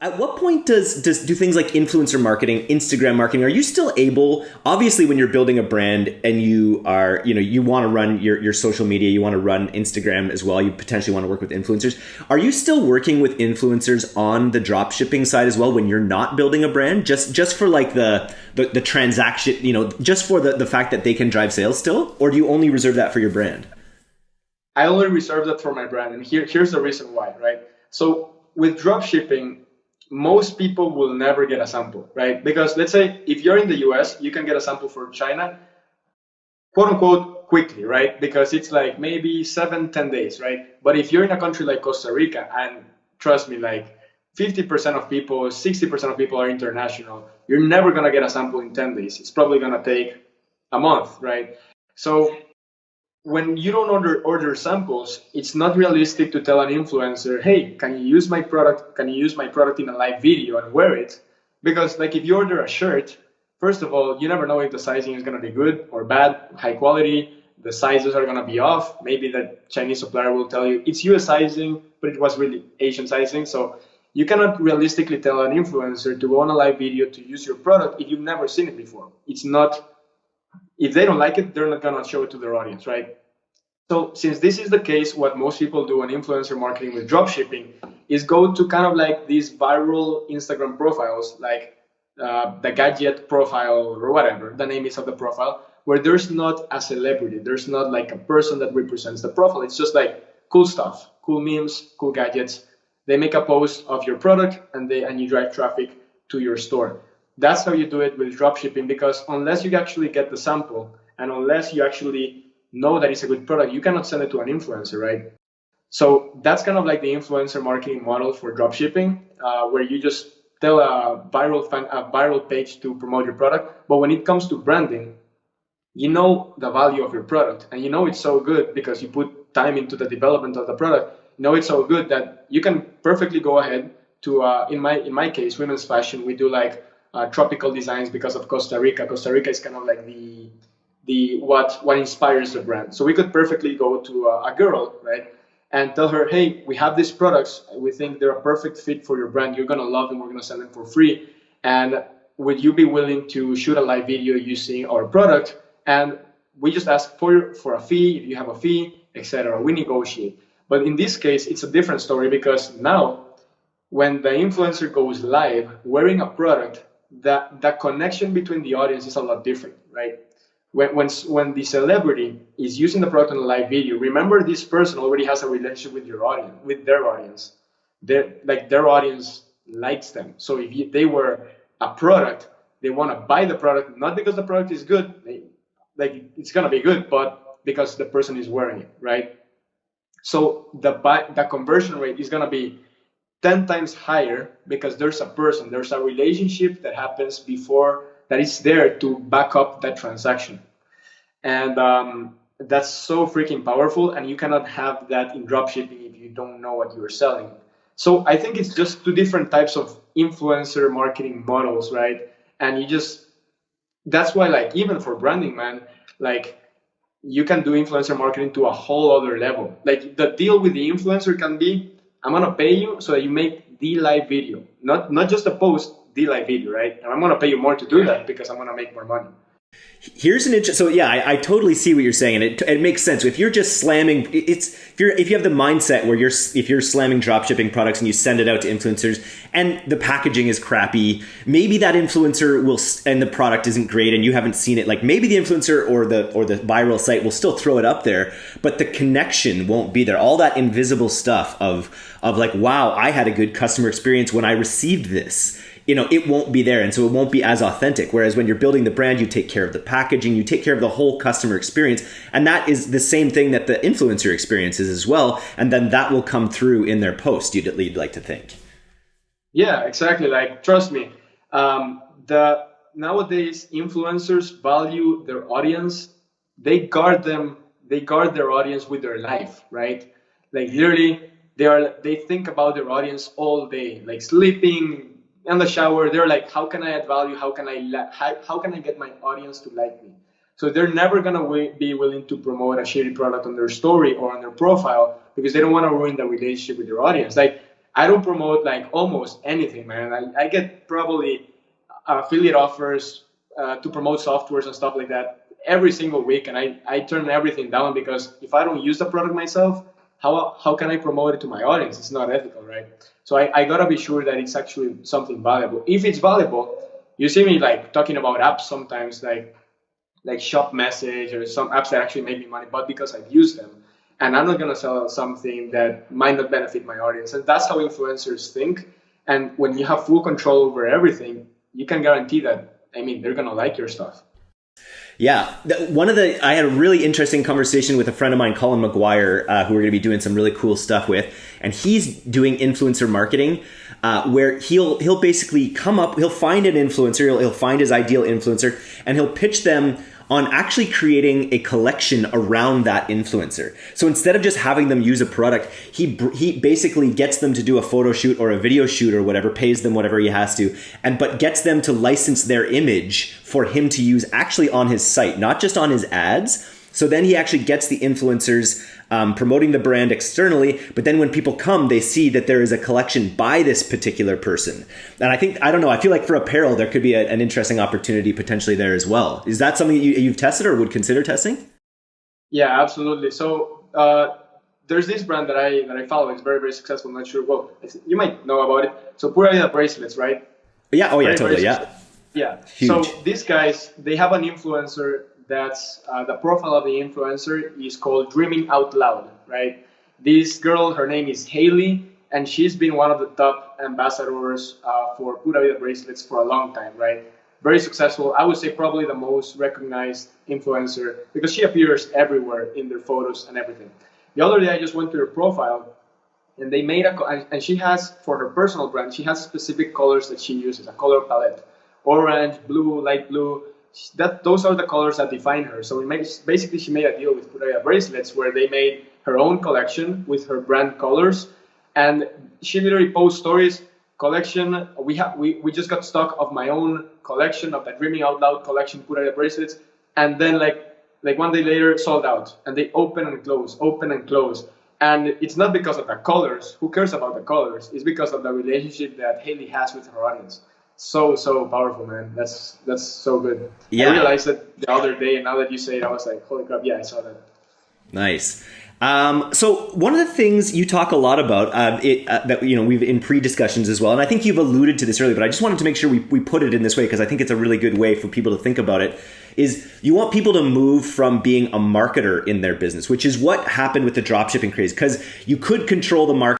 at what point does does do things like influencer marketing instagram marketing are you still able obviously when you're building a brand and you are you know you want to run your, your social media you want to run instagram as well you potentially want to work with influencers are you still working with influencers on the drop shipping side as well when you're not building a brand? Just just for like the the, the transaction you know just for the, the fact that they can drive sales still or do you only reserve that for your brand i only reserve that for my brand and here here's the reason why right so with drop shipping most people will never get a sample, right? Because let's say if you're in the US, you can get a sample for China, quote unquote, quickly, right? Because it's like maybe seven, ten days, right? But if you're in a country like Costa Rica, and trust me, like 50% of people, 60% of people are international, you're never gonna get a sample in 10 days. It's probably gonna take a month, right? So when you don't order order samples, it's not realistic to tell an influencer, "Hey, can you use my product? Can you use my product in a live video and wear it?" Because like if you order a shirt, first of all, you never know if the sizing is going to be good or bad, high quality. The sizes are going to be off. Maybe the Chinese supplier will tell you it's US sizing, but it was really Asian sizing. So you cannot realistically tell an influencer to go on a live video to use your product if you've never seen it before. It's not if they don't like it, they're not gonna show it to their audience, right? So since this is the case, what most people do on influencer marketing with dropshipping is go to kind of like these viral Instagram profiles, like uh, the gadget profile or whatever the name is of the profile, where there's not a celebrity, there's not like a person that represents the profile. It's just like cool stuff, cool memes, cool gadgets. They make a post of your product and they and you drive traffic to your store. That's how you do it with dropshipping because unless you actually get the sample and unless you actually know that it's a good product, you cannot send it to an influencer, right? So that's kind of like the influencer marketing model for dropshipping, uh, where you just tell a viral fan, a viral page to promote your product. But when it comes to branding, you know the value of your product, and you know it's so good because you put time into the development of the product. You know it's so good that you can perfectly go ahead to, uh, in my in my case, women's fashion. We do like uh, tropical designs because of Costa Rica. Costa Rica is kind of like the the what what inspires the brand. So we could perfectly go to a, a girl, right, and tell her, hey, we have these products. We think they're a perfect fit for your brand. You're gonna love them. We're gonna sell them for free. And would you be willing to shoot a live video using our product? And we just ask for for a fee if you have a fee, etc. We negotiate. But in this case, it's a different story because now when the influencer goes live wearing a product that the connection between the audience is a lot different, right? When, when, when the celebrity is using the product on a live video, remember this person already has a relationship with your audience, with their audience. Their, like their audience likes them. So if you, they were a product, they want to buy the product, not because the product is good, they, like it's gonna be good, but because the person is wearing it, right? So the buy, the conversion rate is gonna be 10 times higher because there's a person, there's a relationship that happens before that is there to back up that transaction. And um, that's so freaking powerful. And you cannot have that in dropshipping if you don't know what you're selling. So I think it's just two different types of influencer marketing models, right? And you just, that's why, like, even for branding, man, like, you can do influencer marketing to a whole other level. Like, the deal with the influencer can be I'm gonna pay you so that you make the live video, not not just a post, the live video, right? And I'm gonna pay you more to do that because I'm gonna make more money. Here's an interesting. So yeah, I, I, totally see what you're saying, and it, it makes sense. If you're just slamming, it's if you're if you have the mindset where you're if you're slamming drop shipping products and you send it out to influencers, and the packaging is crappy, maybe that influencer will and the product isn't great, and you haven't seen it. Like maybe the influencer or the or the viral site will still throw it up there, but the connection won't be there. All that invisible stuff of of like, wow, I had a good customer experience when I received this you know it won't be there and so it won't be as authentic. Whereas when you're building the brand you take care of the packaging you take care of the whole customer experience and that is the same thing that the influencer experiences as well and then that will come through in their post you'd, you'd like to think. Yeah exactly like trust me um, the nowadays influencers value their audience they guard them they guard their audience with their life right? Like literally they are they think about their audience all day like sleeping in the shower they're like how can i add value how can i how, how can i get my audience to like me So they're never gonna be willing to promote a shitty product on their story or on their profile because they don't want to ruin the relationship with their audience. Like I don't promote like almost anything, man. I, I get probably affiliate offers uh, to promote softwares and stuff like that every single week, and I, I turn everything down because if I don't use the product myself, how, how can I promote it to my audience? It's not ethical, right? So I, I gotta be sure that it's actually something valuable. If it's valuable, you see me like talking about apps sometimes, like like Shop Message or some apps that actually make me money, but because I've used them. And I'm not gonna sell something that might not benefit my audience. And that's how influencers think. And when you have full control over everything, you can guarantee that I mean they're gonna like your stuff. Yeah, one of the I had a really interesting conversation with a friend of mine, Colin McGuire, uh, who we're going to be doing some really cool stuff with, and he's doing influencer marketing, uh, where he'll he'll basically come up, he'll find an influencer, he'll, he'll find his ideal influencer, and he'll pitch them on actually creating a collection around that influencer. So instead of just having them use a product, he he basically gets them to do a photo shoot or a video shoot or whatever, pays them whatever he has to, and but gets them to license their image for him to use actually on his site, not just on his ads. So then he actually gets the influencers um, promoting the brand externally. But then when people come, they see that there is a collection by this particular person. And I think, I don't know, I feel like for apparel, there could be a, an interesting opportunity potentially there as well. Is that something you, you've tested or would consider testing? Yeah, absolutely. So, uh, there's this brand that I that I follow. It's very very successful. I'm not sure. Well, you might know about it. So Pura Vida bracelets, right? Yeah. Oh yeah. Very, totally. Very yeah. Yeah. Huge. So these guys, they have an influencer that's uh, the profile of the influencer is called Dreaming Out Loud, right? This girl, her name is Haley, and she's been one of the top ambassadors uh, for Pura Vida bracelets for a long time, right? Very successful. I would say probably the most recognized influencer because she appears everywhere in their photos and everything. The other day, I just went to her profile, and they made a and she has for her personal brand, she has specific colors that she uses, a color palette, orange, blue, light blue, that those are the colors that define her. So makes, basically she made a deal with Pura Vida bracelets where they made her own collection with her brand colors, and she literally posts stories. Collection. We have we, we just got stock of my own collection of the Dreaming Out Loud collection Pura Vida bracelets, and then like like one day later sold out, and they open and close, open and close. And it's not because of the colors. Who cares about the colors? It's because of the relationship that Haley has with her audience so so powerful, man. That's that's so good. Yeah. I realized that the other day, and now that you say it, I was like, holy crap! Yeah, I saw that. Nice. Um, so one of the things you talk a lot about uh, it, uh, that you know we've in pre-discussions as well, and I think you've alluded to this earlier, but I just wanted to make sure we, we put it in this way because I think it's a really good way for people to think about it. Is you want people to move from being a marketer in their business, which is what happened with the dropshipping craze, because you could control the market